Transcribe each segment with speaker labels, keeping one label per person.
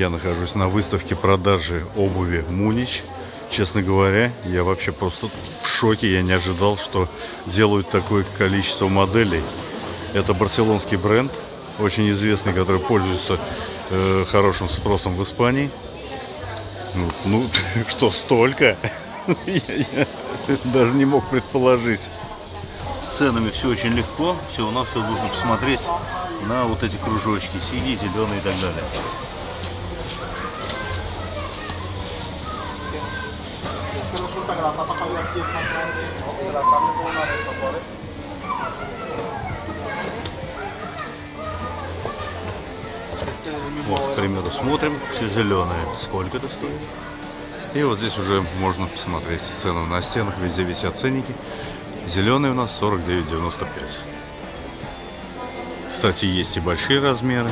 Speaker 1: Я нахожусь на выставке продажи обуви Мунич. Честно говоря, я вообще просто в шоке. Я не ожидал, что делают такое количество моделей. Это барселонский бренд, очень известный, который пользуется э, хорошим спросом в Испании. Ну, ну что, столько? Я даже не мог предположить. С ценами все очень легко. Все, у нас все нужно посмотреть на вот эти кружочки. Синие, зеленые и так далее.
Speaker 2: Grande, hidratarle con una de esas, ¿vale? Este es el mismo
Speaker 1: Вот, к примеру, смотрим, все зеленые. Сколько это стоит? И вот здесь уже можно посмотреть цену на стенах, везде висят ценники. Зеленый у нас 49,95. Кстати, есть и большие размеры.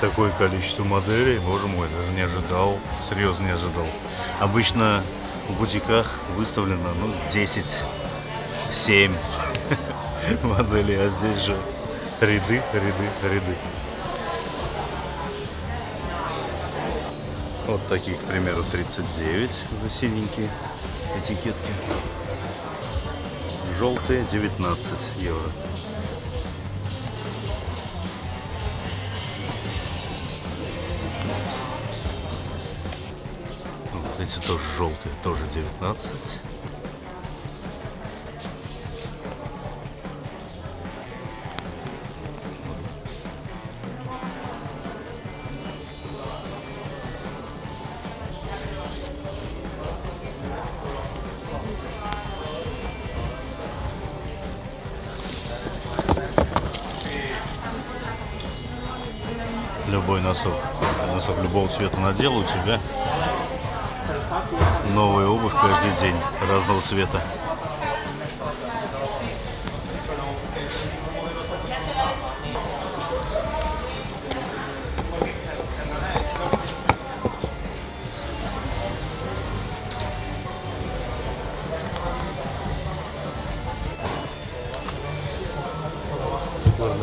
Speaker 1: Такое количество моделей, боже мой, даже не ожидал, серьезно не ожидал. Обычно в бутиках выставлено, ну, 10, 7 моделей, а здесь же ряды, ряды, ряды. Вот такие, к примеру, 39, уже синенькие этикетки. Желтые 19 евро. Эти тоже желтые, тоже 19. Любой носок, носок любого цвета надел, у тебя новая обувь каждый день разного цвета.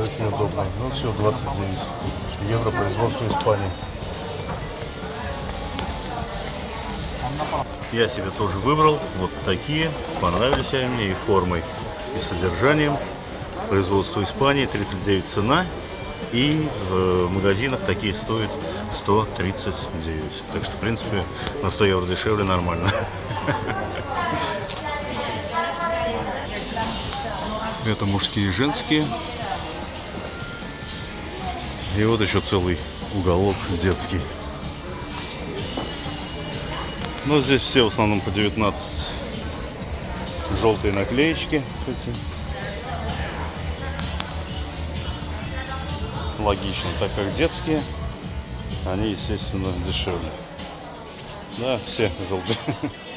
Speaker 1: Очень удобно. Ну все, 29 евро производство Испании. Я себе тоже выбрал вот такие. Понравились они мне и формой, и содержанием. Производство Испании, 39 цена. И в магазинах такие стоят 139. Так что, в принципе, на 100 евро дешевле нормально. Это мужские и женские. И вот еще целый уголок детский. Но здесь все в основном по 19. Желтые наклеечки. Эти. Логично, так как детские, они, естественно, дешевле. Да, все желтые.